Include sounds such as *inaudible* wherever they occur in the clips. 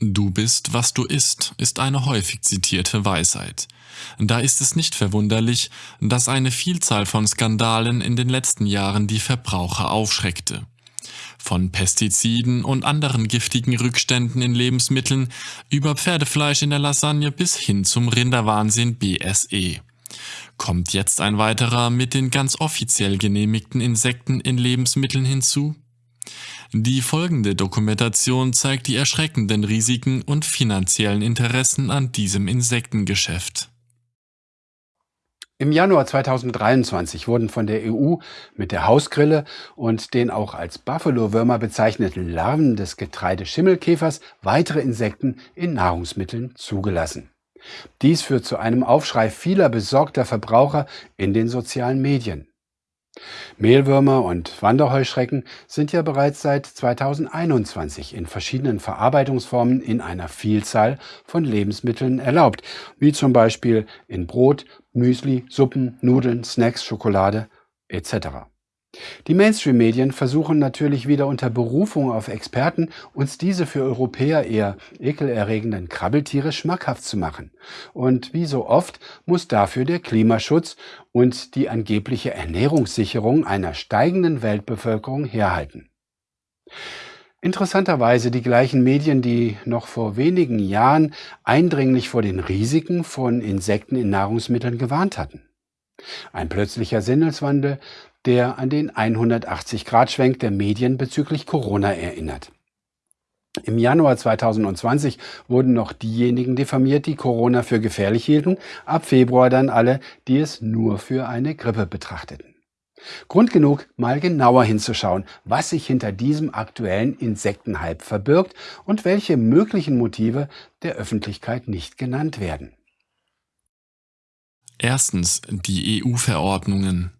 Du bist, was du isst, ist eine häufig zitierte Weisheit. Da ist es nicht verwunderlich, dass eine Vielzahl von Skandalen in den letzten Jahren die Verbraucher aufschreckte. Von Pestiziden und anderen giftigen Rückständen in Lebensmitteln über Pferdefleisch in der Lasagne bis hin zum Rinderwahnsinn BSE. Kommt jetzt ein weiterer mit den ganz offiziell genehmigten Insekten in Lebensmitteln hinzu? Die folgende Dokumentation zeigt die erschreckenden Risiken und finanziellen Interessen an diesem Insektengeschäft. Im Januar 2023 wurden von der EU mit der Hausgrille und den auch als Buffalo-Würmer bezeichneten Larven des Getreideschimmelkäfers weitere Insekten in Nahrungsmitteln zugelassen. Dies führt zu einem Aufschrei vieler besorgter Verbraucher in den sozialen Medien. Mehlwürmer und Wanderheuschrecken sind ja bereits seit 2021 in verschiedenen Verarbeitungsformen in einer Vielzahl von Lebensmitteln erlaubt, wie zum Beispiel in Brot, Müsli, Suppen, Nudeln, Snacks, Schokolade etc. Die Mainstream-Medien versuchen natürlich wieder unter Berufung auf Experten, uns diese für Europäer eher ekelerregenden Krabbeltiere schmackhaft zu machen. Und wie so oft muss dafür der Klimaschutz und die angebliche Ernährungssicherung einer steigenden Weltbevölkerung herhalten. Interessanterweise die gleichen Medien, die noch vor wenigen Jahren eindringlich vor den Risiken von Insekten in Nahrungsmitteln gewarnt hatten. Ein plötzlicher Sinneswandel, der an den 180-Grad-Schwenk der Medien bezüglich Corona erinnert. Im Januar 2020 wurden noch diejenigen diffamiert, die Corona für gefährlich hielten, ab Februar dann alle, die es nur für eine Grippe betrachteten. Grund genug, mal genauer hinzuschauen, was sich hinter diesem aktuellen Insektenhype verbirgt und welche möglichen Motive der Öffentlichkeit nicht genannt werden. Erstens die EU-Verordnungen.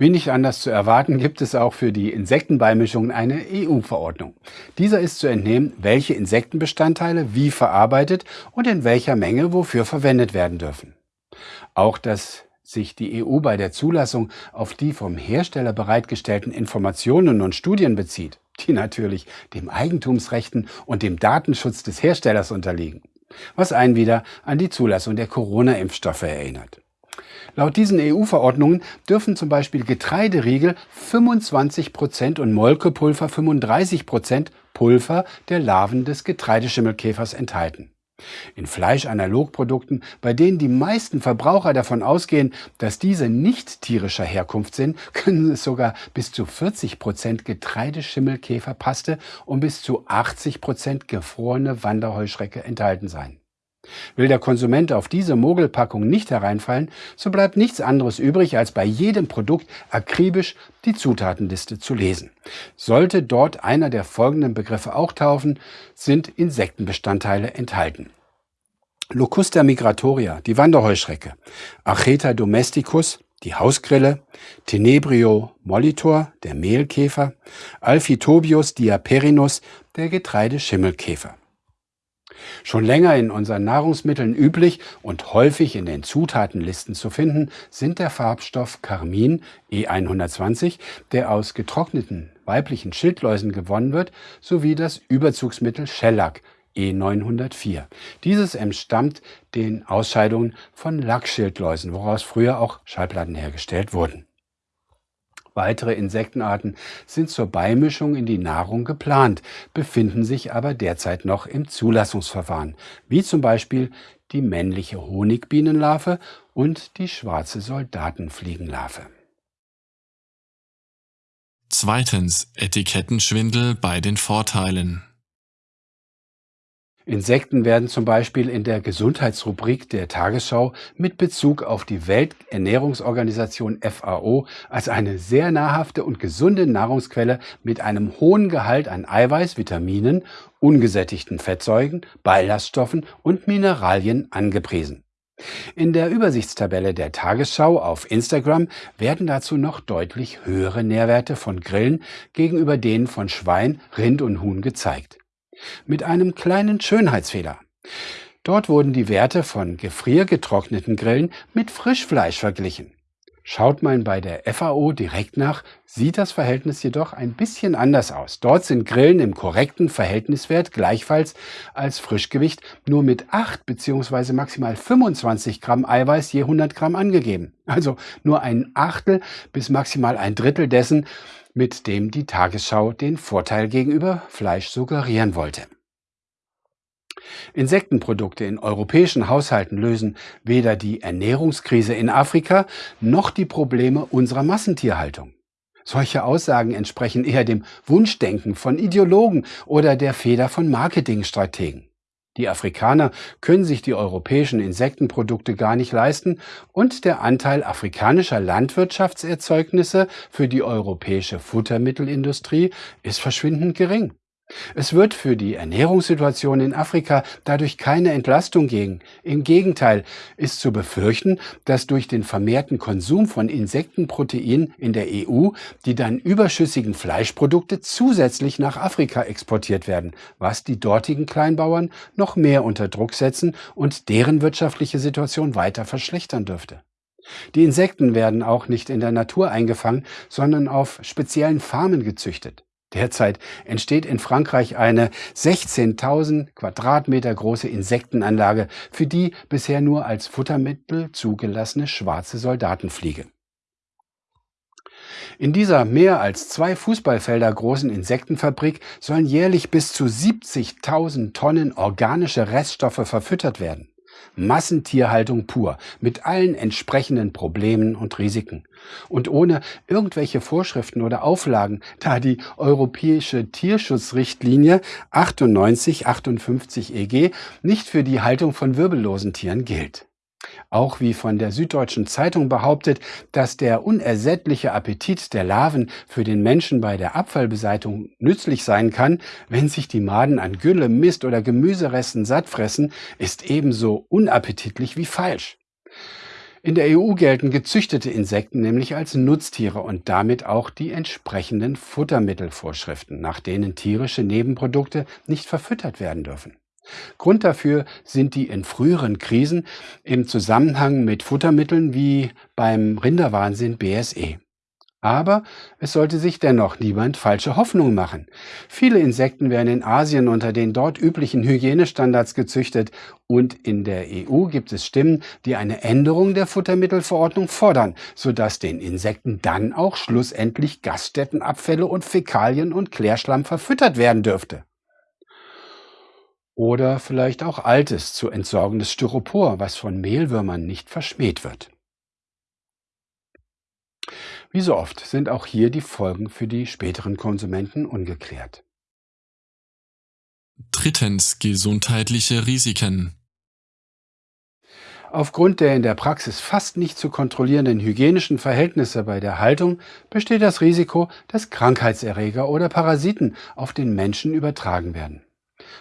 Wie nicht anders zu erwarten, gibt es auch für die Insektenbeimischungen eine EU-Verordnung. Dieser ist zu entnehmen, welche Insektenbestandteile wie verarbeitet und in welcher Menge wofür verwendet werden dürfen. Auch dass sich die EU bei der Zulassung auf die vom Hersteller bereitgestellten Informationen und Studien bezieht, die natürlich dem Eigentumsrechten und dem Datenschutz des Herstellers unterliegen, was einen wieder an die Zulassung der Corona-Impfstoffe erinnert. Laut diesen EU-Verordnungen dürfen zum Beispiel Getreideriegel 25 Prozent und Molkepulver 35 Prozent Pulver der Larven des Getreideschimmelkäfers enthalten. In Fleischanalogprodukten, bei denen die meisten Verbraucher davon ausgehen, dass diese nicht tierischer Herkunft sind, *laughs* können es sogar bis zu 40 Prozent Getreideschimmelkäferpaste und bis zu 80 Prozent gefrorene Wanderheuschrecke enthalten sein. Will der Konsument auf diese Mogelpackung nicht hereinfallen, so bleibt nichts anderes übrig, als bei jedem Produkt akribisch die Zutatenliste zu lesen. Sollte dort einer der folgenden Begriffe auch taufen, sind Insektenbestandteile enthalten. Locusta migratoria, die Wanderheuschrecke, Acheta domesticus, die Hausgrille, Tenebrio molitor, der Mehlkäfer, Alphitobius diaperinus, der Getreideschimmelkäfer. Schon länger in unseren Nahrungsmitteln üblich und häufig in den Zutatenlisten zu finden, sind der Farbstoff Carmin E120, der aus getrockneten weiblichen Schildläusen gewonnen wird, sowie das Überzugsmittel Shellac E904. Dieses entstammt den Ausscheidungen von Lackschildläusen, woraus früher auch Schallplatten hergestellt wurden. Weitere Insektenarten sind zur Beimischung in die Nahrung geplant, befinden sich aber derzeit noch im Zulassungsverfahren, wie zum Beispiel die männliche Honigbienenlarve und die schwarze Soldatenfliegenlarve. Zweitens Etikettenschwindel bei den Vorteilen. Insekten werden zum Beispiel in der Gesundheitsrubrik der Tagesschau mit Bezug auf die Welternährungsorganisation FAO als eine sehr nahrhafte und gesunde Nahrungsquelle mit einem hohen Gehalt an Eiweiß, Vitaminen, ungesättigten Fettsäuren, Ballaststoffen und Mineralien angepriesen. In der Übersichtstabelle der Tagesschau auf Instagram werden dazu noch deutlich höhere Nährwerte von Grillen gegenüber denen von Schwein, Rind und Huhn gezeigt mit einem kleinen Schönheitsfehler. Dort wurden die Werte von gefriergetrockneten Grillen mit Frischfleisch verglichen. Schaut man bei der FAO direkt nach, sieht das Verhältnis jedoch ein bisschen anders aus. Dort sind Grillen im korrekten Verhältniswert gleichfalls als Frischgewicht nur mit 8 bzw. maximal 25 Gramm Eiweiß je 100 Gramm angegeben. Also nur ein Achtel bis maximal ein Drittel dessen, mit dem die Tagesschau den Vorteil gegenüber Fleisch suggerieren wollte. Insektenprodukte in europäischen Haushalten lösen weder die Ernährungskrise in Afrika noch die Probleme unserer Massentierhaltung. Solche Aussagen entsprechen eher dem Wunschdenken von Ideologen oder der Feder von Marketingstrategen. Die Afrikaner können sich die europäischen Insektenprodukte gar nicht leisten und der Anteil afrikanischer Landwirtschaftserzeugnisse für die europäische Futtermittelindustrie ist verschwindend gering. Es wird für die Ernährungssituation in Afrika dadurch keine Entlastung geben. Im Gegenteil ist zu befürchten, dass durch den vermehrten Konsum von Insektenprotein in der EU die dann überschüssigen Fleischprodukte zusätzlich nach Afrika exportiert werden, was die dortigen Kleinbauern noch mehr unter Druck setzen und deren wirtschaftliche Situation weiter verschlechtern dürfte. Die Insekten werden auch nicht in der Natur eingefangen, sondern auf speziellen Farmen gezüchtet. Derzeit entsteht in Frankreich eine 16.000 Quadratmeter große Insektenanlage für die bisher nur als Futtermittel zugelassene schwarze Soldatenfliege. In dieser mehr als zwei Fußballfelder großen Insektenfabrik sollen jährlich bis zu 70.000 Tonnen organische Reststoffe verfüttert werden. Massentierhaltung pur, mit allen entsprechenden Problemen und Risiken. Und ohne irgendwelche Vorschriften oder Auflagen, da die europäische Tierschutzrichtlinie 9858 EG nicht für die Haltung von wirbellosen Tieren gilt. Auch wie von der Süddeutschen Zeitung behauptet, dass der unersättliche Appetit der Larven für den Menschen bei der Abfallbeseitigung nützlich sein kann, wenn sich die Maden an Gülle, Mist oder Gemüseresten satt fressen, ist ebenso unappetitlich wie falsch. In der EU gelten gezüchtete Insekten nämlich als Nutztiere und damit auch die entsprechenden Futtermittelvorschriften, nach denen tierische Nebenprodukte nicht verfüttert werden dürfen. Grund dafür sind die in früheren Krisen im Zusammenhang mit Futtermitteln wie beim Rinderwahnsinn BSE. Aber es sollte sich dennoch niemand falsche Hoffnung machen. Viele Insekten werden in Asien unter den dort üblichen Hygienestandards gezüchtet und in der EU gibt es Stimmen, die eine Änderung der Futtermittelverordnung fordern, sodass den Insekten dann auch schlussendlich Gaststättenabfälle und Fäkalien und Klärschlamm verfüttert werden dürfte. Oder vielleicht auch altes, zu entsorgendes Styropor, was von Mehlwürmern nicht verschmäht wird. Wie so oft sind auch hier die Folgen für die späteren Konsumenten ungeklärt. Drittens gesundheitliche Risiken. Aufgrund der in der Praxis fast nicht zu kontrollierenden hygienischen Verhältnisse bei der Haltung besteht das Risiko, dass Krankheitserreger oder Parasiten auf den Menschen übertragen werden.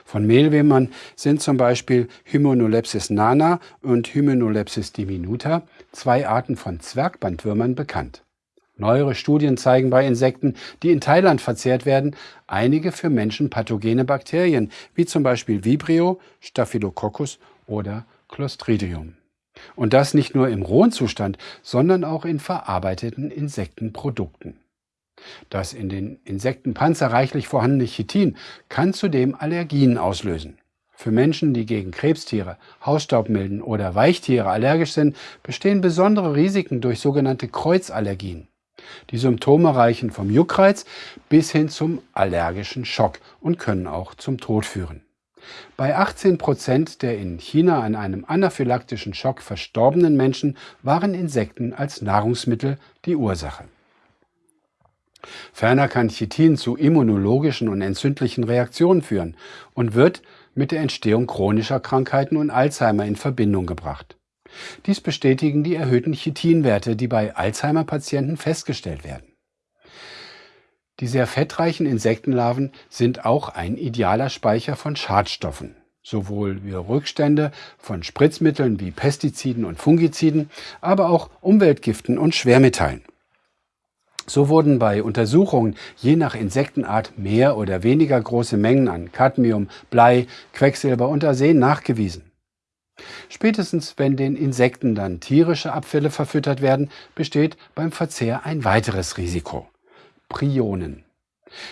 Von Mehlwürmern sind zum Beispiel Hymenolepsis nana und Hymenolepsis diminuta, zwei Arten von Zwergbandwürmern, bekannt. Neuere Studien zeigen bei Insekten, die in Thailand verzehrt werden, einige für Menschen pathogene Bakterien, wie zum Beispiel Vibrio, Staphylococcus oder Clostridium. Und das nicht nur im rohen Zustand, sondern auch in verarbeiteten Insektenprodukten. Das in den Insektenpanzer reichlich vorhandene Chitin kann zudem Allergien auslösen. Für Menschen, die gegen Krebstiere, Hausstaubmilden oder Weichtiere allergisch sind, bestehen besondere Risiken durch sogenannte Kreuzallergien. Die Symptome reichen vom Juckreiz bis hin zum allergischen Schock und können auch zum Tod führen. Bei 18 Prozent der in China an einem anaphylaktischen Schock verstorbenen Menschen waren Insekten als Nahrungsmittel die Ursache. Ferner kann Chitin zu immunologischen und entzündlichen Reaktionen führen und wird mit der Entstehung chronischer Krankheiten und Alzheimer in Verbindung gebracht. Dies bestätigen die erhöhten Chitinwerte, die bei Alzheimer-Patienten festgestellt werden. Die sehr fettreichen Insektenlarven sind auch ein idealer Speicher von Schadstoffen, sowohl wie Rückstände von Spritzmitteln wie Pestiziden und Fungiziden, aber auch Umweltgiften und Schwermetallen. So wurden bei Untersuchungen je nach Insektenart mehr oder weniger große Mengen an Cadmium, Blei, Quecksilber und Arsen nachgewiesen. Spätestens wenn den Insekten dann tierische Abfälle verfüttert werden, besteht beim Verzehr ein weiteres Risiko. Prionen.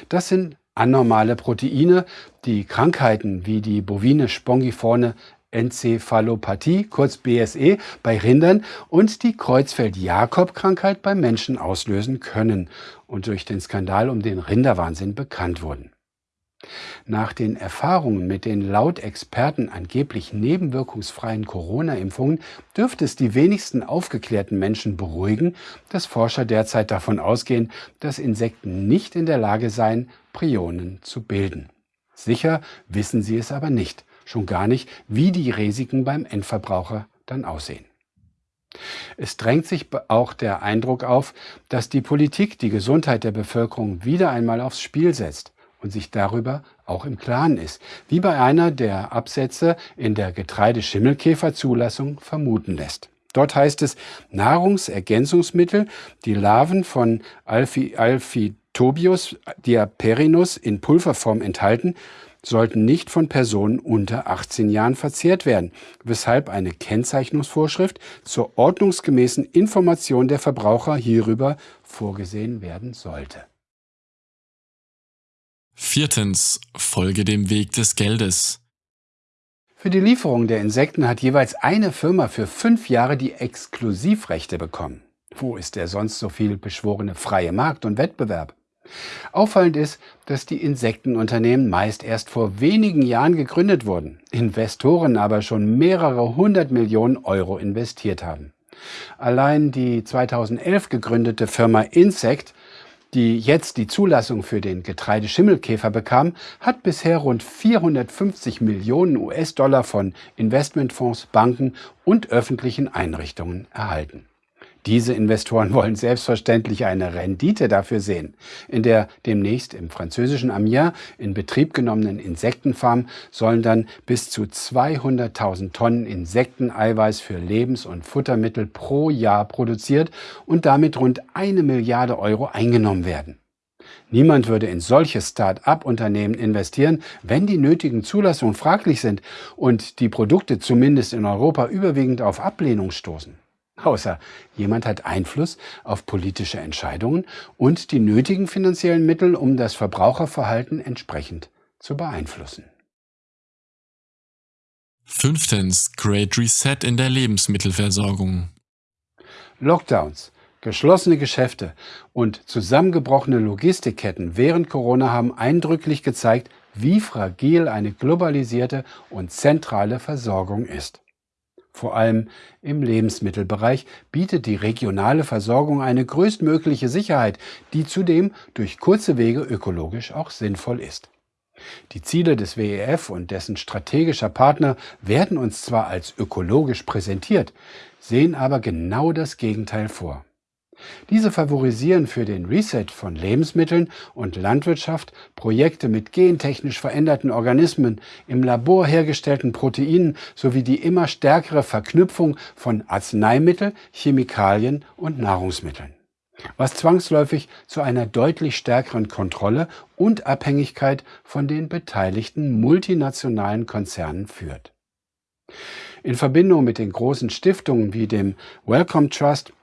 Das sind anormale Proteine, die Krankheiten wie die bovine spongiforme Enzephalopathie, kurz BSE, bei Rindern und die Kreuzfeld-Jakob-Krankheit bei Menschen auslösen können und durch den Skandal um den Rinderwahnsinn bekannt wurden. Nach den Erfahrungen mit den laut Experten angeblich nebenwirkungsfreien Corona-Impfungen dürfte es die wenigsten aufgeklärten Menschen beruhigen, dass Forscher derzeit davon ausgehen, dass Insekten nicht in der Lage seien, Prionen zu bilden. Sicher wissen sie es aber nicht schon gar nicht, wie die Risiken beim Endverbraucher dann aussehen. Es drängt sich auch der Eindruck auf, dass die Politik die Gesundheit der Bevölkerung wieder einmal aufs Spiel setzt und sich darüber auch im Klaren ist, wie bei einer der Absätze in der Getreideschimmelkäferzulassung vermuten lässt. Dort heißt es, Nahrungsergänzungsmittel, die Larven von Alphi, Alphitobius diaperinus in Pulverform enthalten, sollten nicht von Personen unter 18 Jahren verzehrt werden, weshalb eine Kennzeichnungsvorschrift zur ordnungsgemäßen Information der Verbraucher hierüber vorgesehen werden sollte. Viertens. Folge dem Weg des Geldes. Für die Lieferung der Insekten hat jeweils eine Firma für fünf Jahre die Exklusivrechte bekommen. Wo ist der sonst so viel beschworene freie Markt und Wettbewerb? Auffallend ist, dass die Insektenunternehmen meist erst vor wenigen Jahren gegründet wurden, Investoren aber schon mehrere hundert Millionen Euro investiert haben. Allein die 2011 gegründete Firma Insect, die jetzt die Zulassung für den Getreideschimmelkäfer bekam, hat bisher rund 450 Millionen US-Dollar von Investmentfonds, Banken und öffentlichen Einrichtungen erhalten. Diese Investoren wollen selbstverständlich eine Rendite dafür sehen. In der demnächst im französischen Amiens in Betrieb genommenen Insektenfarm sollen dann bis zu 200.000 Tonnen Insekteneiweiß für Lebens- und Futtermittel pro Jahr produziert und damit rund eine Milliarde Euro eingenommen werden. Niemand würde in solche Start-up-Unternehmen investieren, wenn die nötigen Zulassungen fraglich sind und die Produkte zumindest in Europa überwiegend auf Ablehnung stoßen außer jemand hat Einfluss auf politische Entscheidungen und die nötigen finanziellen Mittel, um das Verbraucherverhalten entsprechend zu beeinflussen. Fünftens. Great Reset in der Lebensmittelversorgung. Lockdowns, geschlossene Geschäfte und zusammengebrochene Logistikketten während Corona haben eindrücklich gezeigt, wie fragil eine globalisierte und zentrale Versorgung ist. Vor allem im Lebensmittelbereich bietet die regionale Versorgung eine größtmögliche Sicherheit, die zudem durch kurze Wege ökologisch auch sinnvoll ist. Die Ziele des WEF und dessen strategischer Partner werden uns zwar als ökologisch präsentiert, sehen aber genau das Gegenteil vor. Diese favorisieren für den Reset von Lebensmitteln und Landwirtschaft Projekte mit gentechnisch veränderten Organismen, im Labor hergestellten Proteinen sowie die immer stärkere Verknüpfung von Arzneimittel, Chemikalien und Nahrungsmitteln was zwangsläufig zu einer deutlich stärkeren Kontrolle und Abhängigkeit von den beteiligten multinationalen Konzernen führt. In Verbindung mit den großen Stiftungen wie dem Wellcome Trust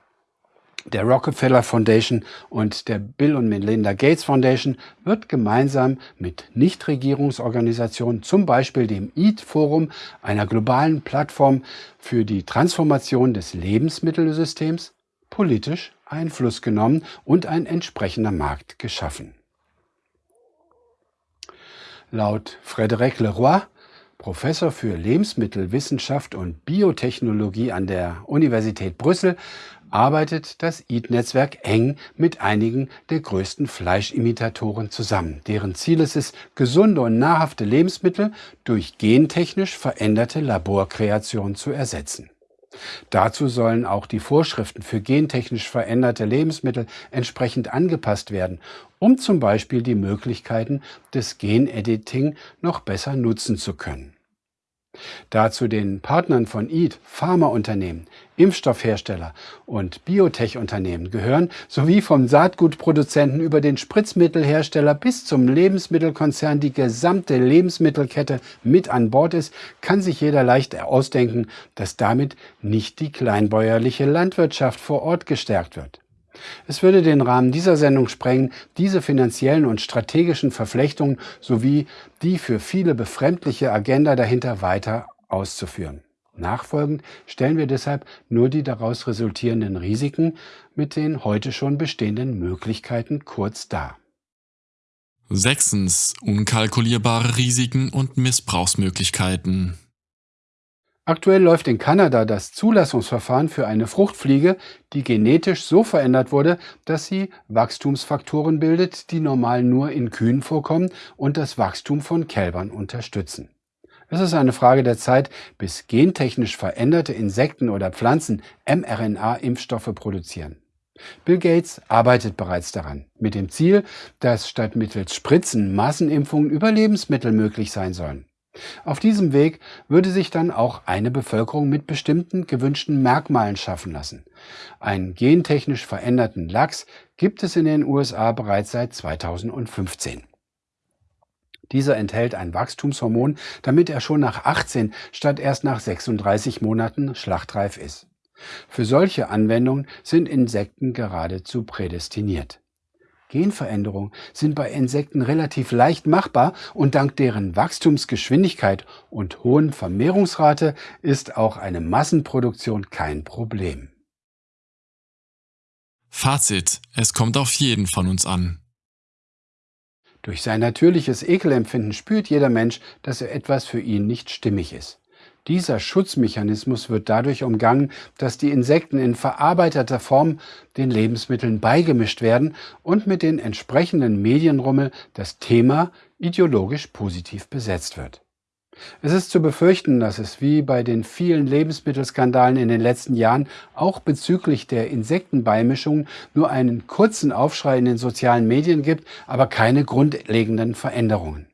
der Rockefeller Foundation und der Bill und Melinda Gates Foundation wird gemeinsam mit Nichtregierungsorganisationen, zum Beispiel dem EAT Forum, einer globalen Plattform für die Transformation des Lebensmittelsystems, politisch Einfluss genommen und ein entsprechender Markt geschaffen. Laut Frédéric Leroy Professor für Lebensmittelwissenschaft und Biotechnologie an der Universität Brüssel, arbeitet das EAT-Netzwerk eng mit einigen der größten Fleischimitatoren zusammen, deren Ziel es ist, gesunde und nahrhafte Lebensmittel durch gentechnisch veränderte Laborkreationen zu ersetzen. Dazu sollen auch die Vorschriften für gentechnisch veränderte Lebensmittel entsprechend angepasst werden, um zum Beispiel die Möglichkeiten des Genediting noch besser nutzen zu können. Da zu den Partnern von EAT Pharmaunternehmen, Impfstoffhersteller und Biotech-Unternehmen gehören, sowie vom Saatgutproduzenten über den Spritzmittelhersteller bis zum Lebensmittelkonzern die gesamte Lebensmittelkette mit an Bord ist, kann sich jeder leicht ausdenken, dass damit nicht die kleinbäuerliche Landwirtschaft vor Ort gestärkt wird. Es würde den Rahmen dieser Sendung sprengen, diese finanziellen und strategischen Verflechtungen sowie die für viele befremdliche Agenda dahinter weiter auszuführen. Nachfolgend stellen wir deshalb nur die daraus resultierenden Risiken mit den heute schon bestehenden Möglichkeiten kurz dar. Sechstens. Unkalkulierbare Risiken und Missbrauchsmöglichkeiten. Aktuell läuft in Kanada das Zulassungsverfahren für eine Fruchtfliege, die genetisch so verändert wurde, dass sie Wachstumsfaktoren bildet, die normal nur in Kühen vorkommen und das Wachstum von Kälbern unterstützen. Es ist eine Frage der Zeit, bis gentechnisch veränderte Insekten oder Pflanzen mRNA-Impfstoffe produzieren. Bill Gates arbeitet bereits daran, mit dem Ziel, dass statt mittels Spritzen Massenimpfungen über Lebensmittel möglich sein sollen. Auf diesem Weg würde sich dann auch eine Bevölkerung mit bestimmten gewünschten Merkmalen schaffen lassen. Einen gentechnisch veränderten Lachs gibt es in den USA bereits seit 2015. Dieser enthält ein Wachstumshormon, damit er schon nach 18 statt erst nach 36 Monaten schlachtreif ist. Für solche Anwendungen sind Insekten geradezu prädestiniert. Genveränderungen sind bei Insekten relativ leicht machbar und dank deren Wachstumsgeschwindigkeit und hohen Vermehrungsrate ist auch eine Massenproduktion kein Problem. Fazit. Es kommt auf jeden von uns an. Durch sein natürliches Ekelempfinden spürt jeder Mensch, dass er etwas für ihn nicht stimmig ist. Dieser Schutzmechanismus wird dadurch umgangen, dass die Insekten in verarbeiteter Form den Lebensmitteln beigemischt werden und mit den entsprechenden Medienrummel das Thema ideologisch positiv besetzt wird. Es ist zu befürchten, dass es wie bei den vielen Lebensmittelskandalen in den letzten Jahren auch bezüglich der Insektenbeimischungen nur einen kurzen Aufschrei in den sozialen Medien gibt, aber keine grundlegenden Veränderungen.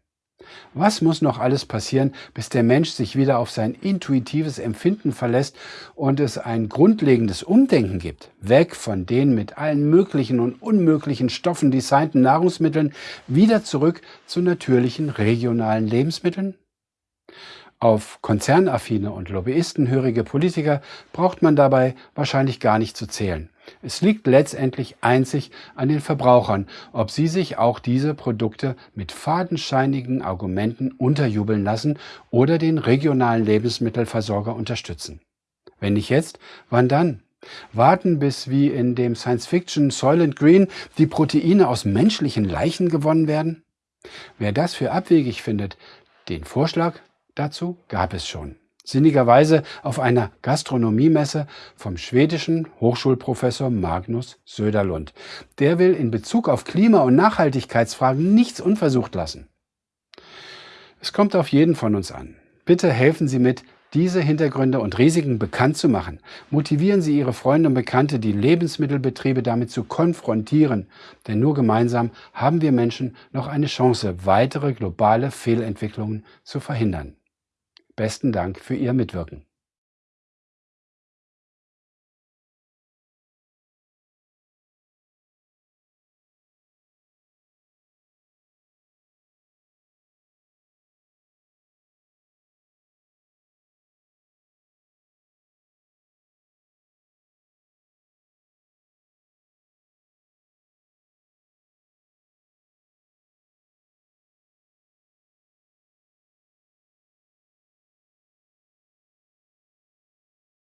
Was muss noch alles passieren, bis der Mensch sich wieder auf sein intuitives Empfinden verlässt und es ein grundlegendes Umdenken gibt, weg von den mit allen möglichen und unmöglichen Stoffen designten Nahrungsmitteln, wieder zurück zu natürlichen regionalen Lebensmitteln? Auf konzernaffine und lobbyistenhörige Politiker braucht man dabei wahrscheinlich gar nicht zu zählen. Es liegt letztendlich einzig an den Verbrauchern, ob sie sich auch diese Produkte mit fadenscheinigen Argumenten unterjubeln lassen oder den regionalen Lebensmittelversorger unterstützen. Wenn nicht jetzt, wann dann? Warten, bis wie in dem Science-Fiction Soylent Green die Proteine aus menschlichen Leichen gewonnen werden? Wer das für abwegig findet, den Vorschlag dazu gab es schon sinnigerweise auf einer Gastronomiemesse vom schwedischen Hochschulprofessor Magnus Söderlund. Der will in Bezug auf Klima- und Nachhaltigkeitsfragen nichts unversucht lassen. Es kommt auf jeden von uns an. Bitte helfen Sie mit, diese Hintergründe und Risiken bekannt zu machen. Motivieren Sie Ihre Freunde und Bekannte, die Lebensmittelbetriebe damit zu konfrontieren. Denn nur gemeinsam haben wir Menschen noch eine Chance, weitere globale Fehlentwicklungen zu verhindern. Besten Dank für Ihr Mitwirken.